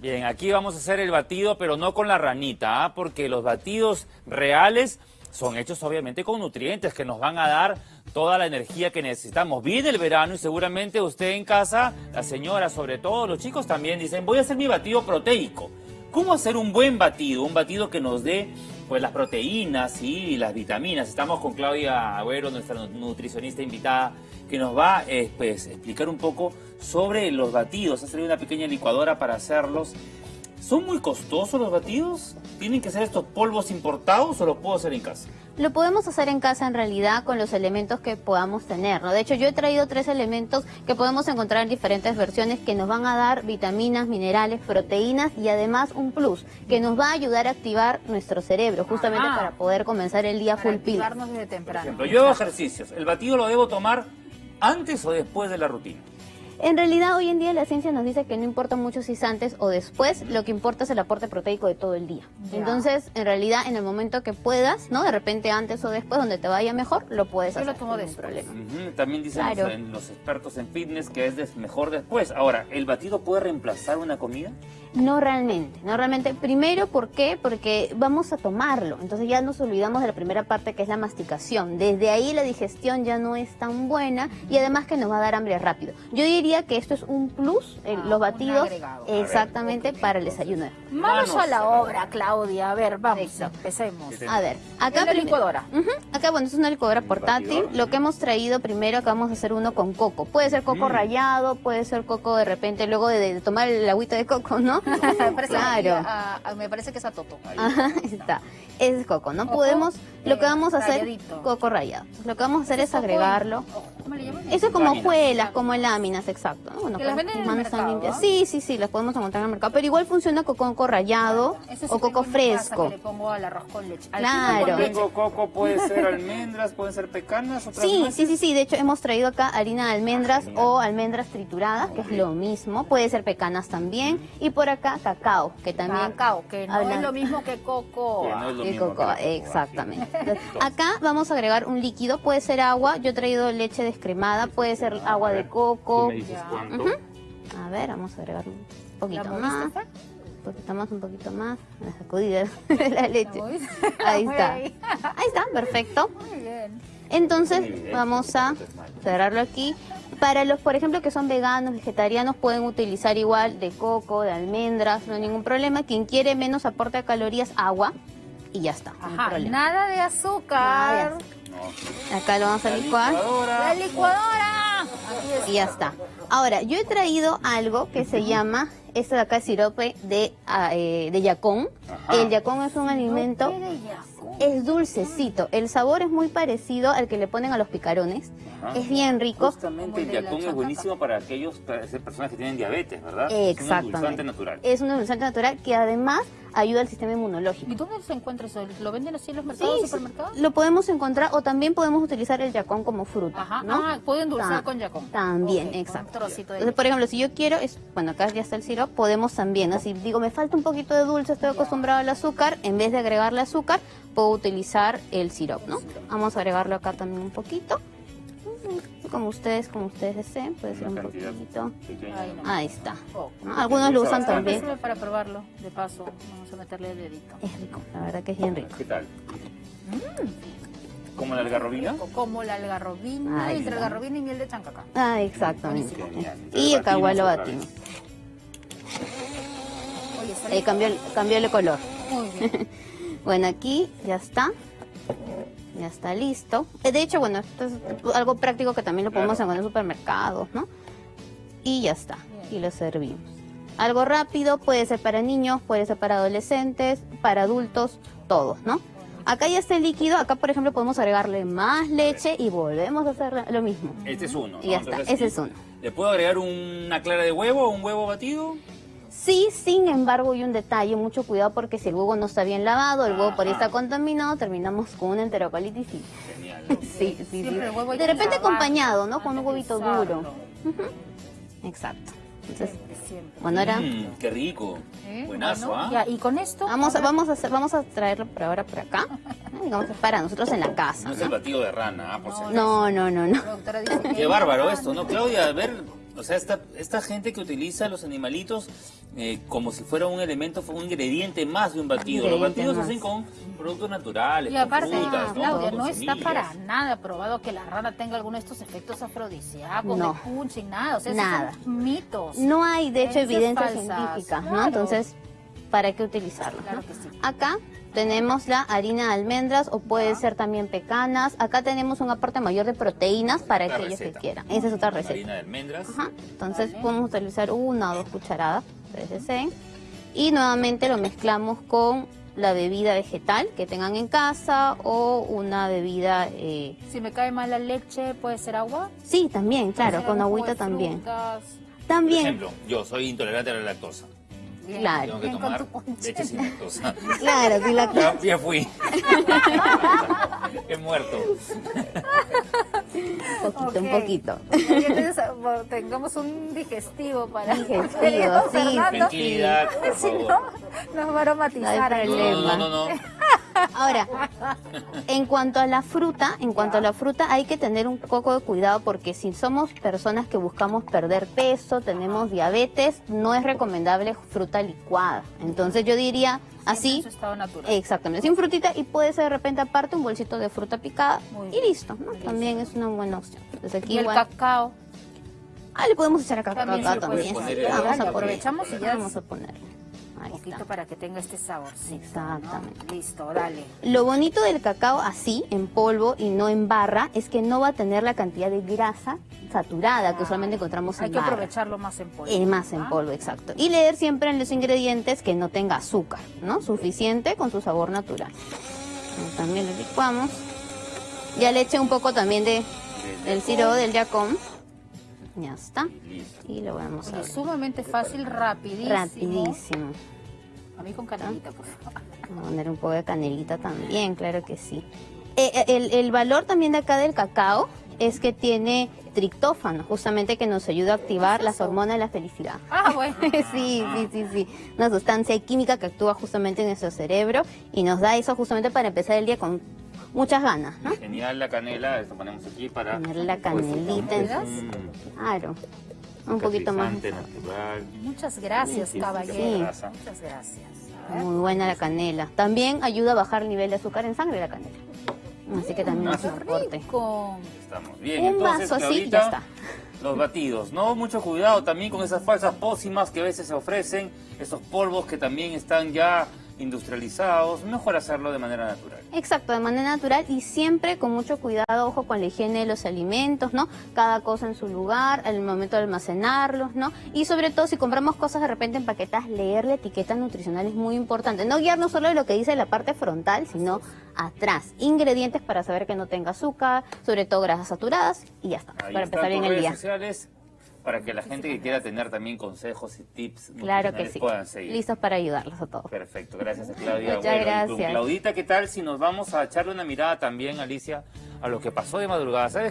Bien, aquí vamos a hacer el batido, pero no con la ranita, ¿ah? porque los batidos reales son hechos obviamente con nutrientes que nos van a dar toda la energía que necesitamos. Viene el verano y seguramente usted en casa, la señora sobre todo, los chicos también dicen, voy a hacer mi batido proteico. ¿Cómo hacer un buen batido? Un batido que nos dé pues las proteínas y las vitaminas. Estamos con Claudia Agüero, nuestra nutricionista invitada, que nos va eh, pues, a explicar un poco sobre los batidos. Ha salido una pequeña licuadora para hacerlos. ¿Son muy costosos los batidos? ¿Tienen que ser estos polvos importados o los puedo hacer en casa? Lo podemos hacer en casa en realidad con los elementos que podamos tener, ¿no? De hecho, yo he traído tres elementos que podemos encontrar en diferentes versiones que nos van a dar vitaminas, minerales, proteínas y además un plus que nos va a ayudar a activar nuestro cerebro justamente para poder comenzar el día full pil. desde temprano. Por ejemplo, yo hago ejercicios. ¿El batido lo debo tomar antes o después de la rutina? En realidad hoy en día la ciencia nos dice que no importa mucho si es antes o después, lo que importa es el aporte proteico de todo el día. Entonces, en realidad, en el momento que puedas, ¿no? De repente antes o después, donde te vaya mejor, lo puedes Yo hacer. lo tomo después. problema. También dicen los, los expertos en fitness que es mejor después. Ahora, ¿el batido puede reemplazar una comida? No realmente, no realmente. Primero, ¿por qué? Porque vamos a tomarlo. Entonces ya nos olvidamos de la primera parte que es la masticación. Desde ahí la digestión ya no es tan buena y además que nos va a dar hambre rápido. Yo diría que esto es un plus, eh, Ah, los batidos, agregado. exactamente para el desayuno. Manos a la obra, Claudia. A ver, vamos, Exacto. empecemos. A ver, acá la licuadora. Acá, bueno, es una licuadora portátil. batidor. Lo que hemos traído primero, acá vamos a hacer uno con coco. Puede ser coco Mm. rallado, puede ser coco de repente, luego de, de tomar el agüita de coco, ¿no? Claro. a- a- me parece que es a Toto. Ajá, ahí está. Ese es coco, ¿no? Coco, Podemos, lo eh, que vamos a hacer, ralladito. coco. Entonces, lo que vamos a hacer es Coco, agregarlo. oh, ¿Cómo le llaman? Eso es como Láminas. hojuelas, como láminas, exacto. ¿no? Bueno, Que las pues, venden en tus el manos están mercado, limpias. ¿ah? Sí, sí, sí, las podemos encontrar en el mercado. Pero igual funciona con coco rallado sí o coco fresco. Que le pongo al arroz con leche. Al Claro. con leche. Tengo coco, puede ser almendras, pueden ser pecanas, otras Sí, nueces. sí, sí, sí. De hecho, hemos traído acá harina de almendras genial. o almendras trituradas, que es lo mismo. Puede ser pecanas también. Y por acá, cacao, que también... Cacao, que no hablan- es lo mismo que coco. Que no es lo El mismo que coco, exactamente. Entonces, acá vamos a agregar un líquido, puede ser agua, yo he traído leche descremada, puede ser agua de Tú coco. me dices. A ver, vamos a agregar un ¿La poquito más, un poquito más, un poquito más, la sacudida de la leche. Ahí está. Ahí está, perfecto. bien. Entonces Muy bien, vamos a cerrarlo aquí. Para los, por ejemplo, que son veganos, vegetarianos, pueden utilizar igual de coco, de almendras, no hay ningún problema. Quien quiere menos aporte de calorías, agua y ya está, no hay Ajá, problema. nada de azúcar. Nada de No. Acá lo vamos a La licuar licuadora. La licuadora. Y ya está. Ahora, yo he traído algo que se llama, este de acá es sirope de, ah, eh, de yacón. Ajá. El yacón es un alimento, ¿Qué de yacón? es dulcecito. El sabor es muy parecido al que le ponen a los picarones. Ajá. Es bien rico. Justamente el yacón es buenísimo para aquellos para esas personas que tienen diabetes, ¿verdad? Es un Exactamente. endulzante natural. Es un endulzante natural que además ayuda al sistema ¿Y inmunológico. dónde se encuentra eso? ¿Lo venden así en los mercados, Sí, supermercados? lo podemos encontrar o también podemos utilizar el yacón como fruta, Ajá. ¿no? Ah, puedo endulzar Ta- con yacón. También, Ok, con exacto. Un trocito de Entonces, por ejemplo, si yo quiero, es, bueno, acá ya está el sirope, podemos también, así digo, me falta un poquito de dulce, estoy acostumbrado al azúcar, en vez de agregarle azúcar, puedo utilizar el sirope, ¿no? Vamos a agregarlo acá también un poquito. Como ustedes, como ustedes deseen, puede ser un poquito. Ahí está. ¿no? Algunos lo usan también. Para probarlo, de paso. Vamos a meterle el dedito. Es rico, la verdad que es bien rico. ¿Qué tal? ¿Como la algarrobina? Como la algarrobina, entre algarrobina y miel de chancaca. Ah, exactamente. Y acá igual lo Batimos está Eh, cambió, el- cambió el color. Muy bien. Bueno, aquí ya está. Ya está listo. Eh, De hecho, bueno, esto es algo práctico que también lo podemos Claro. encontrar en supermercados, ¿no? Y ya está. Bien. Y lo servimos. Algo rápido, puede ser para niños, puede ser para adolescentes, para adultos, todos, ¿no? Acá ya está el líquido, acá por ejemplo podemos agregarle más leche y volvemos a hacer lo mismo. Este es uno. Y ya ¿no? está, Entonces, ese es uno. ¿Le puedo agregar una clara de huevo o un huevo batido? Sí, sin embargo, hay un detalle, mucho cuidado porque si el huevo no está bien lavado, el huevo por ahí está contaminado, terminamos con una enterocolitis y Genial. Sí, sí, sí. De repente acompañado, ¿no? Con un huevito duro. Exacto. Entonces, Siempre. bueno, ahora Mm, qué rico. ¿Eh? Buenazo, Bueno, ¿ah? ya, y con esto. vamos a, ahora- vamos a hacer, vamos a traerlo por ahora por acá. ¿no? Digamos que es para nosotros en la casa. No es el ¿no? batido de rana, ah, por. No, no, no, no. Que- Qué bárbaro esto, ¿no, Claudia? A ver, O sea, esta, esta gente que utiliza los animalitos eh, como si fuera un elemento, un ingrediente más de un batido. Los batidos más. hacen con productos naturales, Y aparte, frutas, ¿no? Claudia, no está para nada probado que la rana tenga alguno de estos efectos afrodisíacos, No. de punching, nada. O sea, Nada. son mitos. No hay, de hecho, evidencia falsas, científica, ¿no? Entonces, ¿para qué utilizarlo? Claro no? que sí. Acá tenemos la harina de almendras o puede ser también pecanas. Acá tenemos un aporte mayor de proteínas para Otra aquellos receta. que quieran. Esa es otra receta. Harina de almendras. Ajá. Entonces Vale. podemos utilizar una o dos cucharadas, ustedes deseen. Y nuevamente lo mezclamos con la bebida vegetal que tengan en casa o una bebida... eh, Si me cae mal la leche, ¿puede ser agua? Sí, también, claro, ¿Puede ser con agüita también. frutas? Por También, ejemplo, yo soy intolerante a la lactosa. Bien, Claro. Tengo que bien con tomar tu ponche. leche sin lactosa. claro, sí la... Ya, ya fui. He muerto. Un poquito, un poquito. Y entonces, tengamos un digestivo para Digestivo, Fernando, sí, Tranquilidad, por Si no, nos va a aromatizar. No. No, no, no, no, no. Ahora, en cuanto a la fruta, en cuanto a la fruta hay que tener un poco de cuidado porque si somos personas que buscamos perder peso, tenemos diabetes, no es recomendable fruta licuada. Entonces yo diría así, En su estado natural. exactamente, sin frutita y puede ser de repente aparte un bolsito de fruta picada y listo, ¿no? También es una buena opción. Entonces aquí Y el igual, cacao. ah, le podemos echar También le puede también. Vamos a poner. aprovechamos y ya Vamos a ponerle. Poquito para que tenga este saborcito. ¿no? Exactamente. Listo, dale. Lo bonito del cacao así, en polvo y no en barra, es que no va a tener la cantidad de grasa saturada que usualmente encontramos Hay en que barra. aprovecharlo más en polvo. Eh, más en ¿ah? polvo, exacto. Y leer siempre en los ingredientes que no tenga azúcar, ¿no? Suficiente con su sabor natural. También lo licuamos. Ya le eché un poco también de del sirope del yacón. Ya está. Listo. Y lo vamos a ver. sumamente fácil, rapidísimo. Rapidísimo. A mí con canelita, por favor. Vamos a poner un poco de canelita también, claro que sí. Eh, eh, el, el valor también de acá del cacao es que tiene triptófano, justamente que nos ayuda a activar las hormonas de la felicidad. Ah, bueno. sí, sí, sí, sí. Una sustancia química que actúa justamente en nuestro cerebro y nos da eso justamente para empezar el día con muchas ganas, ¿no? Genial la canela, esto ponemos aquí para... Ponerle la canelita en Mm, Claro. Un poquito más. natural. Muchas gracias, Sí, caballero. sí. Muchas gracias. Muy buena la canela. También ayuda a bajar el nivel de azúcar en sangre la canela. Así que también es Qué un aporte. Estamos bien. Un Entonces, vaso así ya está. Los batidos, ¿no? Mucho cuidado también con esas falsas pócimas que a veces se ofrecen, esos polvos que también están ya industrializados. Mejor hacerlo de manera natural. Exacto, de manera natural y siempre con mucho cuidado, ojo con la higiene de los alimentos, ¿no? Cada cosa en su lugar, al momento de almacenarlos, ¿no? Y sobre todo si compramos cosas de repente empaquetadas, leer la etiqueta nutricional es muy importante. No guiarnos solo de lo que dice la parte frontal, sino atrás. Ingredientes para saber que no tenga azúcar, sobre todo grasas saturadas y ya está, Ahí para empezar bien el día. sociales para que la gente que quiera tener también consejos y tips Claro que sí. puedan seguir. Listos para ayudarlos a todos. Perfecto, gracias a Claudia. Muchas con gracias. Claudita, ¿qué tal si nos vamos a echarle una mirada también, Alicia, a lo que pasó de madrugada? ¿Sabes